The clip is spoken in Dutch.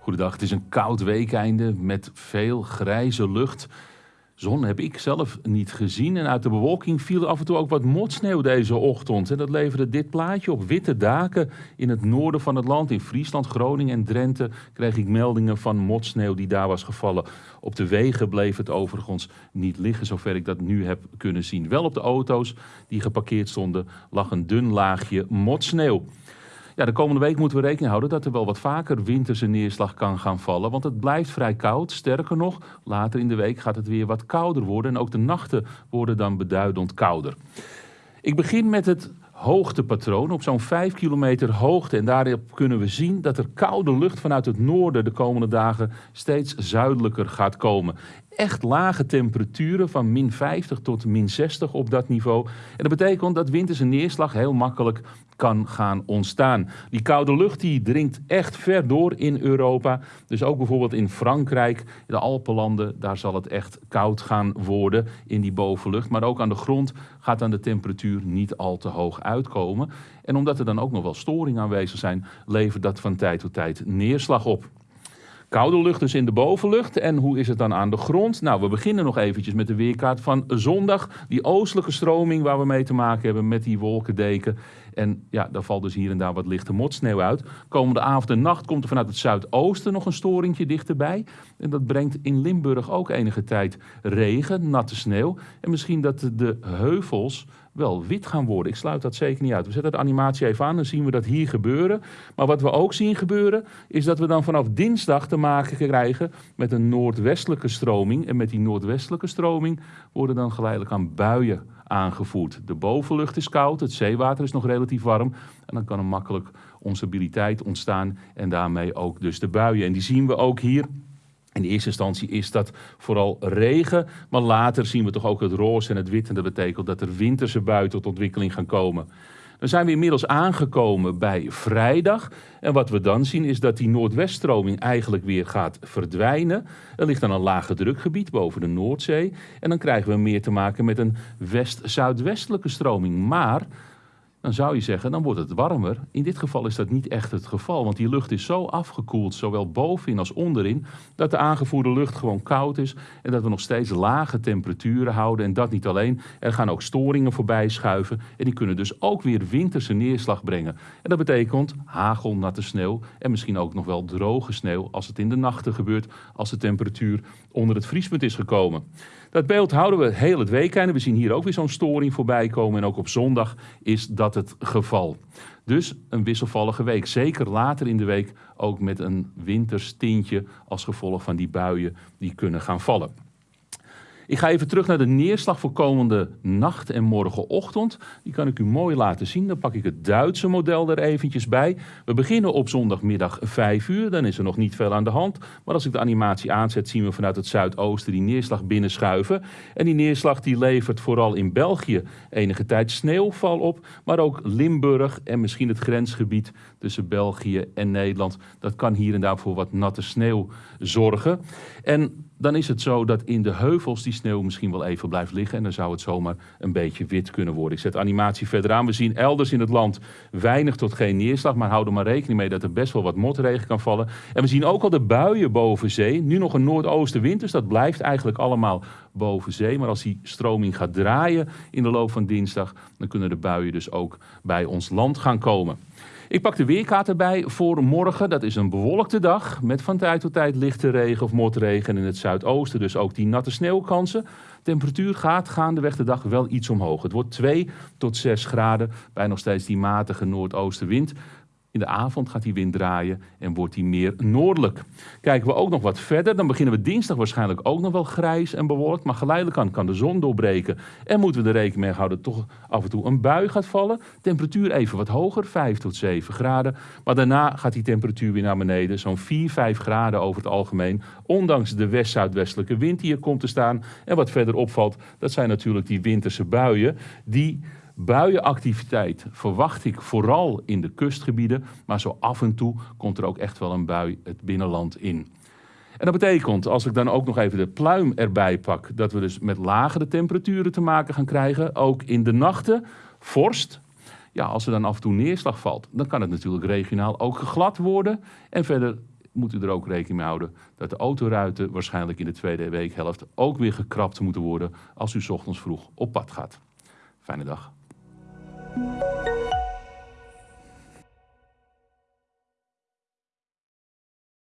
Goedendag, het is een koud weekeinde met veel grijze lucht. Zon heb ik zelf niet gezien en uit de bewolking viel af en toe ook wat motsneeuw deze ochtend. En dat leverde dit plaatje op witte daken in het noorden van het land. In Friesland, Groningen en Drenthe kreeg ik meldingen van motsneeuw die daar was gevallen. Op de wegen bleef het overigens niet liggen, zover ik dat nu heb kunnen zien. Wel op de auto's die geparkeerd stonden lag een dun laagje motsneeuw. Ja, de komende week moeten we rekening houden dat er wel wat vaker winterse neerslag kan gaan vallen. Want het blijft vrij koud. Sterker nog, later in de week gaat het weer wat kouder worden. En ook de nachten worden dan beduidend kouder. Ik begin met het hoogtepatroon op zo'n 5 kilometer hoogte. En daarop kunnen we zien dat er koude lucht vanuit het noorden de komende dagen steeds zuidelijker gaat komen echt lage temperaturen van min 50 tot min 60 op dat niveau. En dat betekent dat winterse neerslag heel makkelijk kan gaan ontstaan. Die koude lucht die dringt echt ver door in Europa. Dus ook bijvoorbeeld in Frankrijk, de Alpenlanden, daar zal het echt koud gaan worden in die bovenlucht. Maar ook aan de grond gaat dan de temperatuur niet al te hoog uitkomen. En omdat er dan ook nog wel storingen aanwezig zijn, levert dat van tijd tot tijd neerslag op. Koude lucht dus in de bovenlucht. En hoe is het dan aan de grond? Nou, we beginnen nog eventjes met de weerkaart van zondag. Die oostelijke stroming waar we mee te maken hebben met die wolkendeken. En ja, daar valt dus hier en daar wat lichte motsneeuw uit. Komende avond en nacht komt er vanuit het zuidoosten nog een storingje dichterbij. En dat brengt in Limburg ook enige tijd regen, natte sneeuw. En misschien dat de heuvels wel wit gaan worden. Ik sluit dat zeker niet uit. We zetten de animatie even aan, dan zien we dat hier gebeuren. Maar wat we ook zien gebeuren, is dat we dan vanaf dinsdag te maken krijgen met een noordwestelijke stroming. En met die noordwestelijke stroming worden dan geleidelijk aan buien aangevoerd. De bovenlucht is koud, het zeewater is nog relatief warm. En dan kan er makkelijk onstabiliteit ontstaan en daarmee ook dus de buien. En die zien we ook hier in eerste instantie is dat vooral regen, maar later zien we toch ook het roze en het wit. En dat betekent dat er winterse buien tot ontwikkeling gaan komen. Dan zijn we inmiddels aangekomen bij vrijdag. En wat we dan zien is dat die noordweststroming eigenlijk weer gaat verdwijnen. Er ligt dan een lage drukgebied boven de Noordzee. En dan krijgen we meer te maken met een west-zuidwestelijke stroming. Maar dan zou je zeggen, dan wordt het warmer. In dit geval is dat niet echt het geval, want die lucht is zo afgekoeld, zowel bovenin als onderin, dat de aangevoerde lucht gewoon koud is en dat we nog steeds lage temperaturen houden. En dat niet alleen, er gaan ook storingen voorbij schuiven en die kunnen dus ook weer winterse neerslag brengen. En dat betekent hagel, natte sneeuw en misschien ook nog wel droge sneeuw als het in de nachten gebeurt, als de temperatuur onder het vriespunt is gekomen. Dat beeld houden we heel het weekend. We zien hier ook weer zo'n storing voorbij komen. En ook op zondag is dat het geval. Dus een wisselvallige week. Zeker later in de week ook met een winterstintje als gevolg van die buien die kunnen gaan vallen. Ik ga even terug naar de neerslag voor komende nacht en morgenochtend. Die kan ik u mooi laten zien. Dan pak ik het Duitse model er eventjes bij. We beginnen op zondagmiddag 5 uur. Dan is er nog niet veel aan de hand. Maar als ik de animatie aanzet, zien we vanuit het zuidoosten die neerslag binnenschuiven. En die neerslag die levert vooral in België enige tijd sneeuwval op. Maar ook Limburg en misschien het grensgebied tussen België en Nederland. Dat kan hier en daar voor wat natte sneeuw zorgen. En dan is het zo dat in de heuvels die sneeuw misschien wel even blijft liggen. En dan zou het zomaar een beetje wit kunnen worden. Ik zet animatie verder aan. We zien elders in het land weinig tot geen neerslag. Maar houden maar rekening mee dat er best wel wat motregen kan vallen. En we zien ook al de buien boven zee. Nu nog een noordoostenwind, dus dat blijft eigenlijk allemaal boven zee. Maar als die stroming gaat draaien in de loop van dinsdag... dan kunnen de buien dus ook bij ons land gaan komen. Ik pak de weerkaart erbij voor morgen. Dat is een bewolkte dag met van tijd tot tijd lichte regen of motregen. in het zuidoosten dus ook die natte sneeuwkansen. Temperatuur gaat gaandeweg de dag wel iets omhoog. Het wordt 2 tot 6 graden bij nog steeds die matige noordoostenwind. In de avond gaat die wind draaien en wordt die meer noordelijk. Kijken we ook nog wat verder, dan beginnen we dinsdag waarschijnlijk ook nog wel grijs en bewolkt. Maar geleidelijk aan kan de zon doorbreken. En moeten we er rekening mee houden dat toch af en toe een bui gaat vallen. Temperatuur even wat hoger, 5 tot 7 graden. Maar daarna gaat die temperatuur weer naar beneden, zo'n 4, 5 graden over het algemeen. Ondanks de west-zuidwestelijke wind die er komt te staan. En wat verder opvalt, dat zijn natuurlijk die winterse buien die Buienactiviteit verwacht ik vooral in de kustgebieden, maar zo af en toe komt er ook echt wel een bui het binnenland in. En dat betekent, als ik dan ook nog even de pluim erbij pak, dat we dus met lagere temperaturen te maken gaan krijgen. Ook in de nachten, vorst. Ja, als er dan af en toe neerslag valt, dan kan het natuurlijk regionaal ook glad worden. En verder moet u er ook rekening mee houden dat de autoruiten waarschijnlijk in de tweede weekhelft ook weer gekrapt moeten worden als u ochtends vroeg op pad gaat. Fijne dag. Música